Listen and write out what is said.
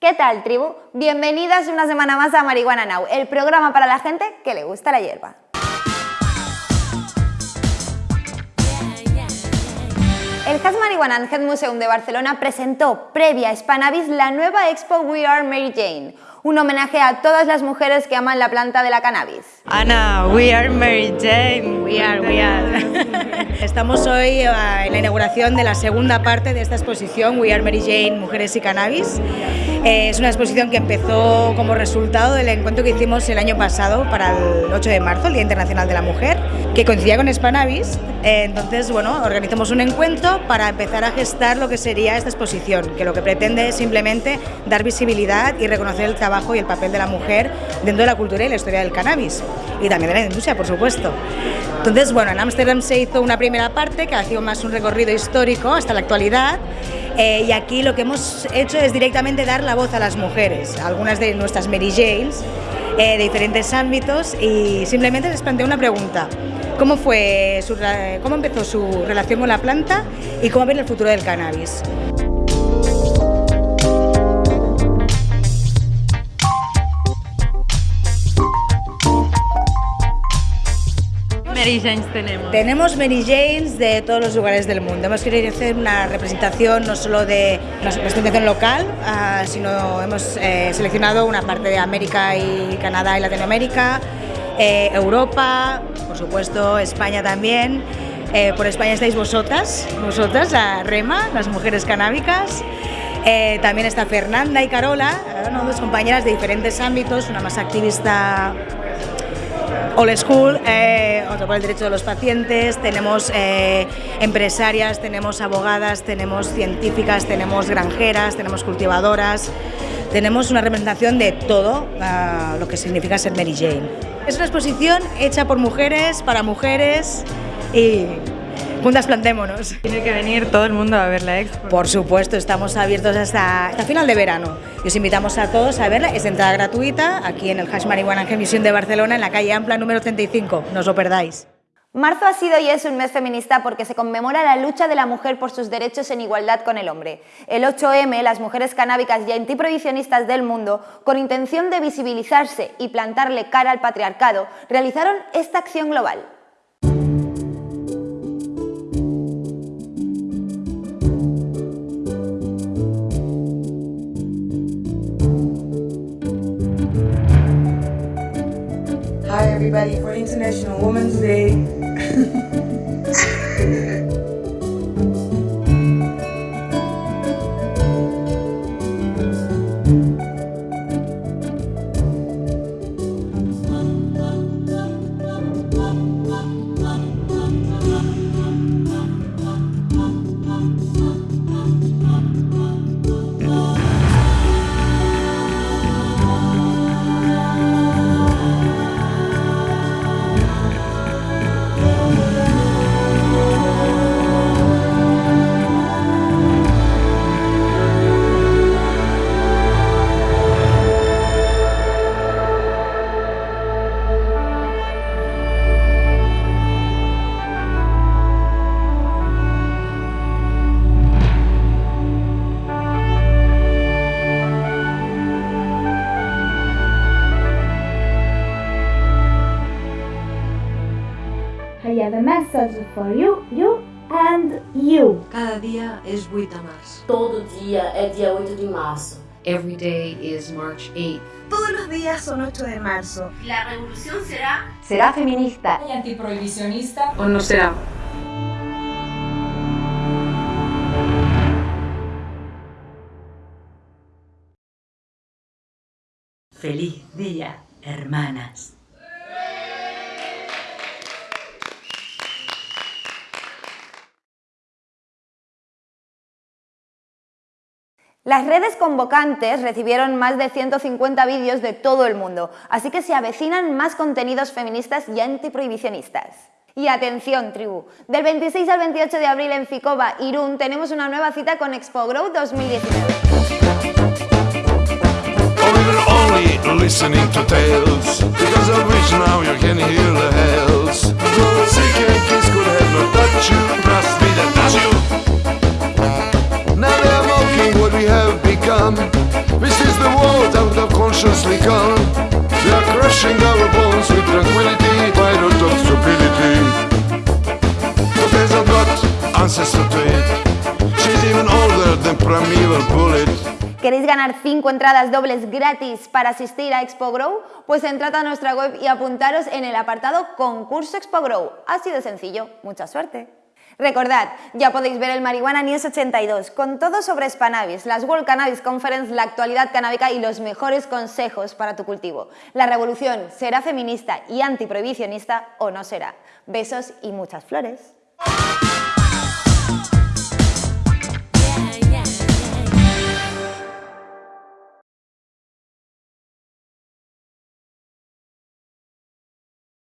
¿Qué tal, tribu? Bienvenidas una semana más a Marihuana Now, el programa para la gente que le gusta la hierba. El Has Marihuana and Head Museum de Barcelona presentó, previa a Spanavis, la nueva expo We Are Mary Jane, un homenaje a todas las mujeres que aman la planta de la cannabis. Ana, we are Mary Jane. We are, we are. Estamos hoy eh, en la inauguración de la segunda parte de esta exposición We Are Mary Jane, Mujeres y Cannabis. Eh, es una exposición que empezó como resultado del encuentro que hicimos el año pasado para el 8 de marzo, el Día Internacional de la Mujer, que coincidía con Spanavis. Eh, entonces, bueno, organizamos un encuentro para empezar a gestar lo que sería esta exposición, que lo que pretende es simplemente dar visibilidad y reconocer el trabajo y el papel de la mujer dentro de la cultura y la historia del cannabis y también de la industria, por supuesto. Entonces, bueno, en Ámsterdam se hizo una primera parte que ha sido más un recorrido histórico hasta la actualidad eh, y aquí lo que hemos hecho es directamente dar la voz a las mujeres, algunas de nuestras Mary Janes eh, de diferentes ámbitos y simplemente les planteo una pregunta. ¿Cómo, fue ¿Cómo empezó su relación con la planta y cómo ven el futuro del cannabis? Mary Janes tenemos? Tenemos Mary Janes de todos los lugares del mundo. Hemos querido hacer una representación no solo de una representación local, uh, sino hemos eh, seleccionado una parte de América y Canadá y Latinoamérica, eh, Europa, por supuesto España también. Eh, por España estáis vosotras, vosotras, la Rema, las mujeres canábicas. Eh, también está Fernanda y Carola, ¿no? dos compañeras de diferentes ámbitos, una más activista Old School, eh, otro por el derecho de los pacientes, tenemos eh, empresarias, tenemos abogadas, tenemos científicas, tenemos granjeras, tenemos cultivadoras, tenemos una representación de todo uh, lo que significa ser Mary Jane. Es una exposición hecha por mujeres, para mujeres y juntas plantémonos. Tiene que venir todo el mundo a ver la expo. Por supuesto, estamos abiertos hasta, hasta final de verano. Y os invitamos a todos a verla, es de entrada gratuita, aquí en el Hash Marihuana Museum de Barcelona, en la calle Ampla número 35, no os lo perdáis. Marzo ha sido y es un mes feminista porque se conmemora la lucha de la mujer por sus derechos en igualdad con el hombre. El 8M, las mujeres canábicas y antiprohibicionistas del mundo, con intención de visibilizarse y plantarle cara al patriarcado, realizaron esta acción global. Everybody for International Women's Day. I have a message for you, you and you. Cada dia és 8 de març. Todo dia é dia 8 de março. Every day is March 8th. Todos los días son 8 de marzo. La revolución será... ¿Será feminista? ¿Y antiprohibicionista? ¿O no será? Feliz día, hermanas. Las redes convocantes recibieron más de 150 vídeos de todo el mundo, así que se avecinan más contenidos feministas y antiprohibicionistas. Y atención, tribu, del 26 al 28 de abril en Ficova, Irún, tenemos una nueva cita con Expo Grow 2019. ¿Queréis ganar 5 entradas dobles gratis para asistir a Expo Grow? Pues entrad a nuestra web y apuntaros en el apartado Concurso Expo Grow. Así de sencillo. Mucha suerte. Recordad, ya podéis ver el Marihuana News 82, con todo sobre Spanavis, las World Cannabis Conference, la actualidad canábica y los mejores consejos para tu cultivo. La revolución será feminista y antiprohibicionista o no será. Besos y muchas flores.